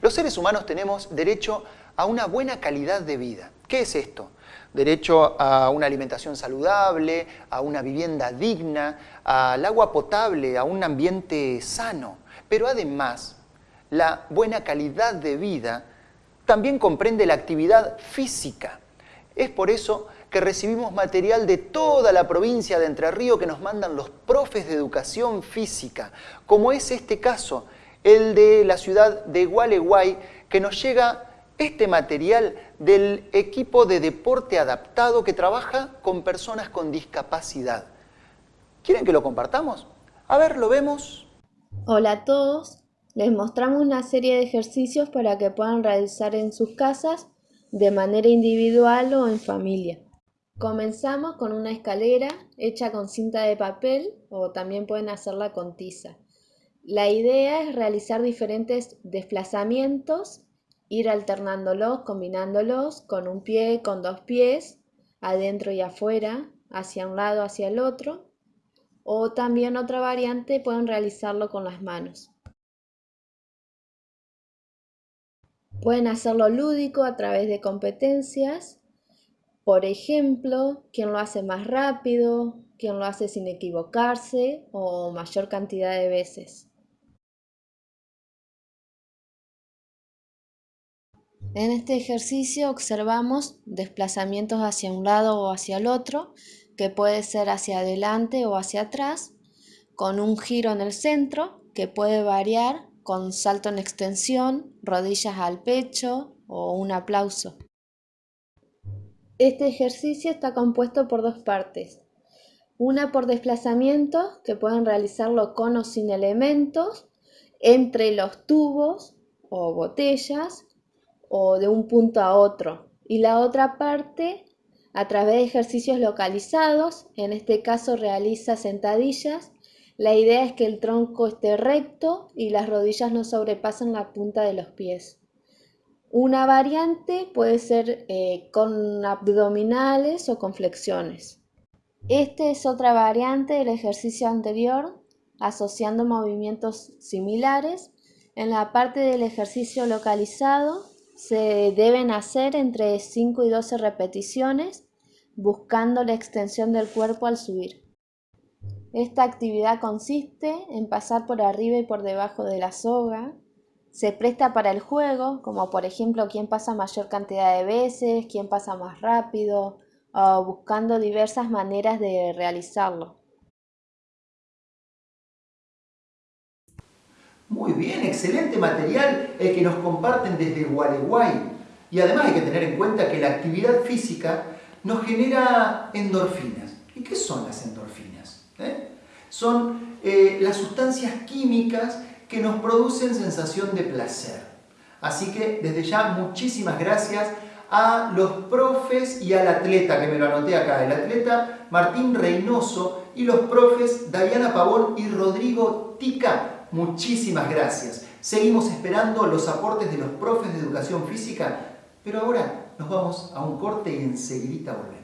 Los seres humanos tenemos derecho a una buena calidad de vida. ¿Qué es esto? Derecho a una alimentación saludable, a una vivienda digna, al agua potable, a un ambiente sano. Pero además, la buena calidad de vida también comprende la actividad física. Es por eso que recibimos material de toda la provincia de Entre Ríos que nos mandan los profes de educación física, como es este caso, el de la ciudad de Gualeguay, que nos llega este material del equipo de deporte adaptado que trabaja con personas con discapacidad. ¿Quieren que lo compartamos? A ver, ¿lo vemos? Hola a todos, les mostramos una serie de ejercicios para que puedan realizar en sus casas de manera individual o en familia. Comenzamos con una escalera hecha con cinta de papel o también pueden hacerla con tiza. La idea es realizar diferentes desplazamientos, ir alternándolos, combinándolos con un pie, con dos pies, adentro y afuera, hacia un lado, hacia el otro. O también otra variante pueden realizarlo con las manos. Pueden hacerlo lúdico a través de competencias. Por ejemplo, quién lo hace más rápido, quién lo hace sin equivocarse o mayor cantidad de veces. En este ejercicio observamos desplazamientos hacia un lado o hacia el otro, que puede ser hacia adelante o hacia atrás, con un giro en el centro, que puede variar con salto en extensión, rodillas al pecho o un aplauso. Este ejercicio está compuesto por dos partes. Una por desplazamientos, que pueden realizarlo con o sin elementos, entre los tubos o botellas, o de un punto a otro. Y la otra parte a través de ejercicios localizados, en este caso realiza sentadillas. La idea es que el tronco esté recto y las rodillas no sobrepasen la punta de los pies. Una variante puede ser eh, con abdominales o con flexiones. Esta es otra variante del ejercicio anterior, asociando movimientos similares. En la parte del ejercicio localizado se deben hacer entre 5 y 12 repeticiones buscando la extensión del cuerpo al subir. Esta actividad consiste en pasar por arriba y por debajo de la soga. Se presta para el juego, como por ejemplo quién pasa mayor cantidad de veces, quién pasa más rápido, o buscando diversas maneras de realizarlo. Muy bien, excelente material el que nos comparten desde Gualeguay. Y además hay que tener en cuenta que la actividad física nos genera endorfinas. ¿Y qué son las endorfinas? ¿Eh? Son eh, las sustancias químicas que nos producen sensación de placer. Así que desde ya muchísimas gracias a los profes y al atleta, que me lo anoté acá, el atleta Martín Reynoso y los profes Diana Pavón y Rodrigo Tica muchísimas gracias. Seguimos esperando los aportes de los profes de educación física, pero ahora nos vamos a un corte y enseguida volvemos.